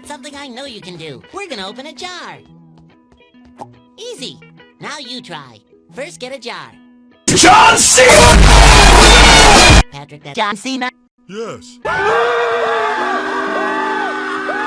got something I know you can do. We're gonna open a jar. Easy. Now you try. First, get a jar. John Cena! Patrick, that John Cena. Yes.